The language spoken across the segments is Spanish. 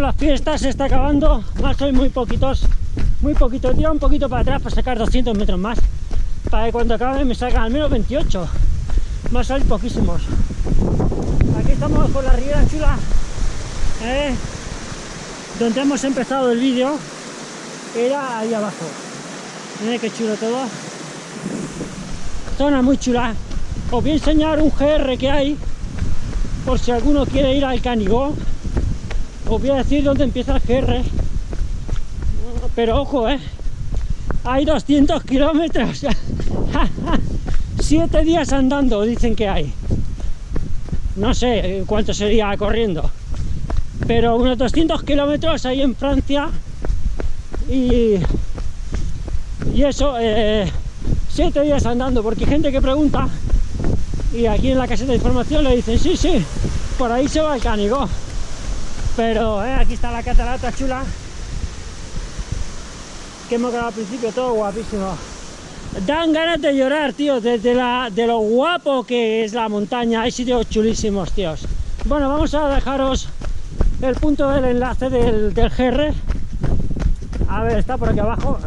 Bueno, la fiesta se está acabando, más hoy muy poquitos, muy poquito, tira un poquito para atrás para sacar 200 metros más, para que cuando acabe me salgan al menos 28, más hoy poquísimos. Aquí estamos por la Riera Chula, ¿eh? donde hemos empezado el vídeo, era ahí abajo. Miren qué chulo todo. Zona muy chula. Os voy a enseñar un GR que hay, por si alguno quiere ir al Canigó. Os voy a decir dónde empieza el GR. Pero ojo, ¿eh? Hay 200 kilómetros. Siete días andando, dicen que hay. No sé cuánto sería corriendo. Pero unos 200 kilómetros ahí en Francia. Y, y eso, eh, siete días andando, porque hay gente que pregunta y aquí en la caseta de información le dicen, sí, sí, por ahí se va el Canigó. Pero eh, aquí está la catarata chula, que hemos grabado al principio, todo guapísimo. Dan ganas de llorar, tío, desde de lo guapo que es la montaña, hay sitios chulísimos, tíos. Bueno, vamos a dejaros el punto del enlace del, del GR. A ver, está por aquí abajo.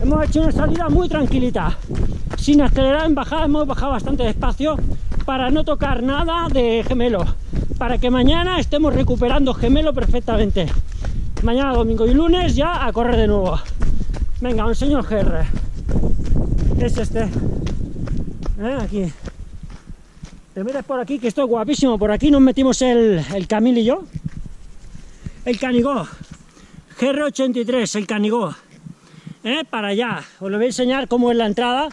Hemos hecho una salida muy tranquilita sin acelerar en bajada, hemos bajado bastante despacio para no tocar nada de gemelo, para que mañana estemos recuperando gemelo perfectamente. Mañana, domingo y lunes ya a correr de nuevo. Venga, os enseño el GR. Es este. ¿Eh? Aquí. Te metes por aquí, que esto es guapísimo. Por aquí nos metimos el, el Camil y yo. El Canigó. GR83, el Canigó. ¿Eh? Para allá. Os lo voy a enseñar cómo es la entrada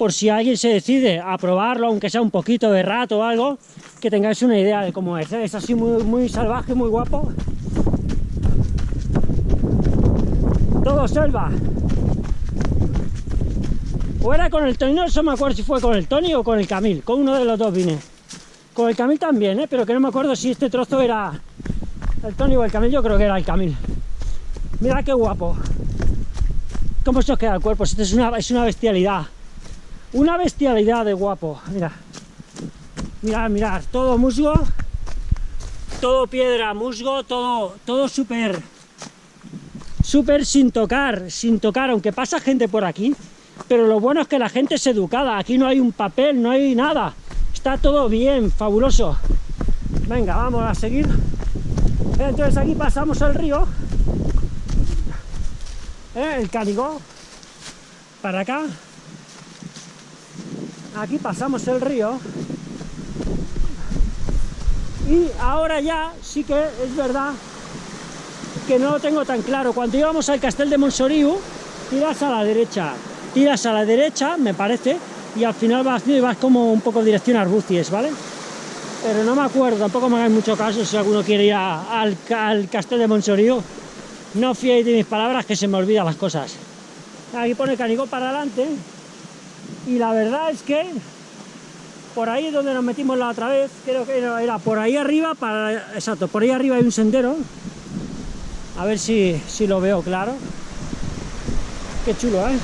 por si alguien se decide a probarlo, aunque sea un poquito de rato o algo, que tengáis una idea de cómo es. ¿eh? Es así muy, muy salvaje, muy guapo. Todo selva. O era con el Tony, no me acuerdo si fue con el Tony o con el Camil, con uno de los dos vine. Con el Camil también, ¿eh? pero que no me acuerdo si este trozo era el Tony o el Camil, yo creo que era el Camil. Mira qué guapo. ¿Cómo se os queda el cuerpo? Esto es una, es una bestialidad. Una bestialidad de guapo, mira. Mirad, mirad, todo musgo, todo piedra, musgo, todo, todo súper, súper sin tocar, sin tocar, aunque pasa gente por aquí, pero lo bueno es que la gente es educada, aquí no hay un papel, no hay nada, está todo bien, fabuloso. Venga, vamos a seguir. Entonces aquí pasamos el río, ¿eh? el Canigó, para acá, aquí pasamos el río. Y ahora ya sí que es verdad que no lo tengo tan claro. Cuando íbamos al castel de Monsoriu tiras a la derecha tiras a la derecha me parece y al final vas, vas como un poco dirección a Arbucies, ¿vale? pero no me acuerdo, tampoco me hagáis mucho caso si alguno quiere ir al, al castel de Monsoriu no fiéis de mis palabras que se me olvidan las cosas. Aquí pone Canigó para adelante y la verdad es que por ahí es donde nos metimos la otra vez, creo que era por ahí arriba, exacto, por ahí arriba hay un sendero, a ver si, si lo veo claro, qué chulo, ¿eh?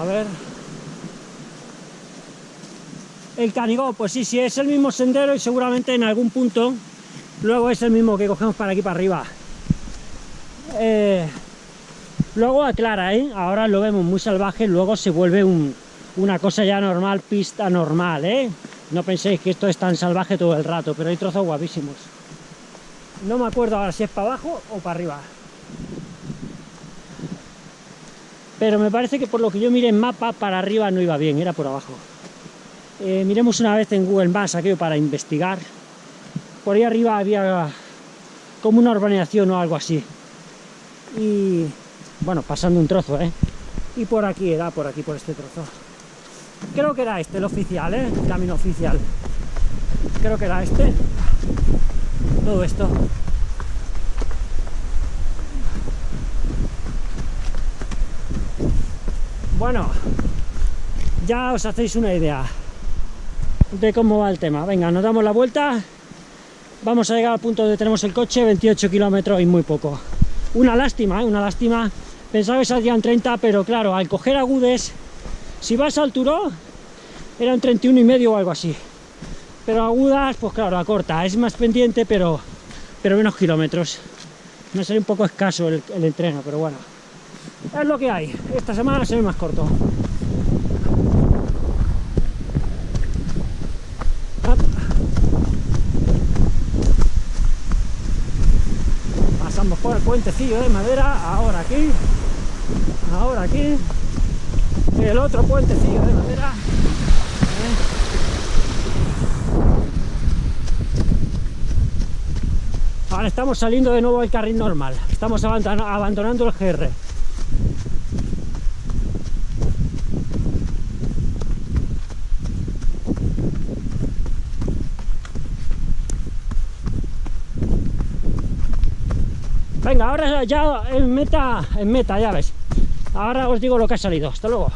A ver... El Canigó, pues sí, sí, es el mismo sendero y seguramente en algún punto luego es el mismo que cogemos para aquí para arriba. Eh, Luego aclara, ¿eh? Ahora lo vemos muy salvaje, luego se vuelve una cosa ya normal, pista normal, ¿eh? No penséis que esto es tan salvaje todo el rato, pero hay trozos guapísimos. No me acuerdo ahora si es para abajo o para arriba. Pero me parece que por lo que yo miré en mapa, para arriba no iba bien, era por abajo. Eh, miremos una vez en Google Maps aquello para investigar. Por ahí arriba había como una urbanización o algo así. Y bueno, pasando un trozo, ¿eh? Y por aquí era, por aquí, por este trozo. Creo que era este, el oficial, ¿eh? El camino oficial. Creo que era este. Todo esto. Bueno, ya os hacéis una idea de cómo va el tema. Venga, nos damos la vuelta. Vamos a llegar al punto donde tenemos el coche, 28 kilómetros y muy poco. Una lástima, ¿eh? una lástima Pensaba que saldrían 30, pero claro, al coger agudes, si vas al Turó, eran 31 y medio o algo así. pero agudas, pues claro, la corta, es más pendiente, pero, pero menos kilómetros. Me sale un poco escaso el, el entreno, pero bueno, es lo que hay. Esta semana se ve más corto. Pasamos por el puentecillo de madera, ahora aquí, ahora aquí, el otro puentecillo de madera. Ahora estamos saliendo de nuevo al carril normal, estamos abandonando el GR. Venga, ahora ya en meta, en meta, ya ves. Ahora os digo lo que ha salido. Hasta luego.